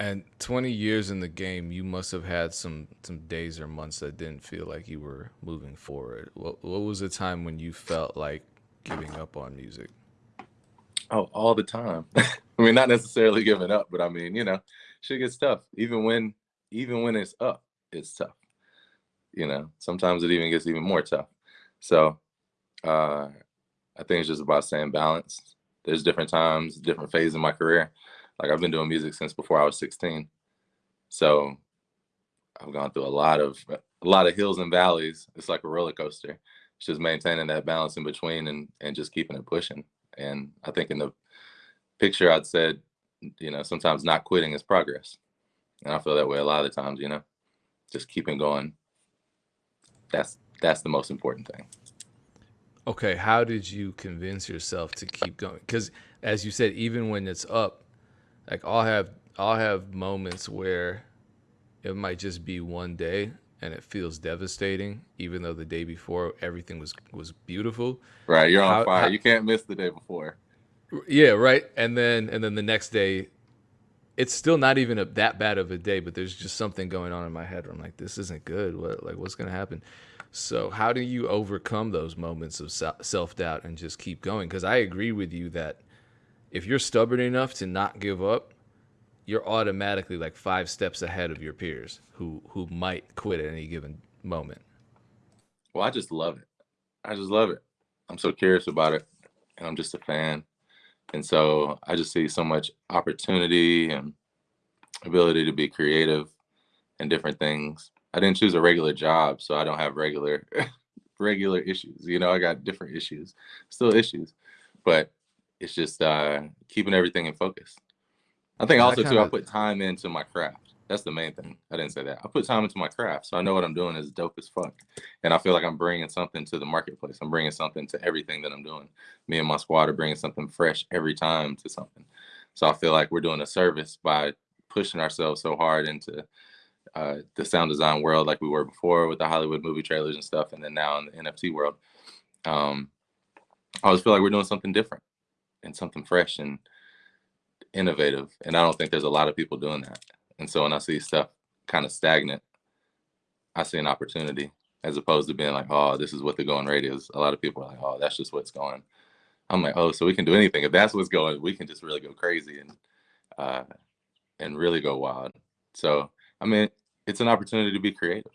And 20 years in the game, you must have had some some days or months that didn't feel like you were moving forward. What what was the time when you felt like giving up on music? Oh, all the time. I mean, not necessarily giving up, but I mean, you know, shit gets tough. Even when even when it's up, it's tough. You know, sometimes it even gets even more tough. So uh I think it's just about staying balanced. There's different times, different phases in my career. Like I've been doing music since before I was 16. So I've gone through a lot of a lot of hills and valleys. It's like a roller coaster. It's just maintaining that balance in between and and just keeping it pushing. And I think in the picture I'd said, you know, sometimes not quitting is progress. And I feel that way a lot of the times, you know, just keeping going. That's that's the most important thing. Okay, how did you convince yourself to keep going? Because as you said, even when it's up, like I'll have I'll have moments where it might just be one day and it feels devastating, even though the day before everything was was beautiful. Right, you're on How, fire. how You can't miss the day before. yeah, right. And then and then the next day, it's still not even a, that bad of a day, but there's just something going on in my head where I'm like, this isn't good. What like what's gonna happen? So how do you overcome those moments of self doubt and just keep going? Because I agree with you that if you're stubborn enough to not give up, you're automatically like five steps ahead of your peers who who might quit at any given moment. Well, I just love it. I just love it. I'm so curious about it, and I'm just a fan. And so I just see so much opportunity and ability to be creative and different things. I didn't choose a regular job, so I don't have regular regular issues. You know, I got different issues, still issues, but it's just uh, keeping everything in focus. I think And I also kind too, I put time into my craft. That's the main thing. I didn't say that. I put time into my craft, so I know what I'm doing is dope as fuck, and I feel like I'm bringing something to the marketplace. I'm bringing something to everything that I'm doing. Me and my squad are bringing something fresh every time to something. So I feel like we're doing a service by pushing ourselves so hard into uh, the sound design world, like we were before with the Hollywood movie trailers and stuff, and then now in the NFT world. Um, I always feel like we're doing something different and something fresh and innovative. And I don't think there's a lot of people doing that. And so when I see stuff kind of stagnant, I see an opportunity as opposed to being like, oh, this is what the going rate is. A lot of people are like, oh, that's just what's going. I'm like, oh, so we can do anything. If that's what's going, we can just really go crazy and uh, and really go wild. So I mean, it's an opportunity to be creative.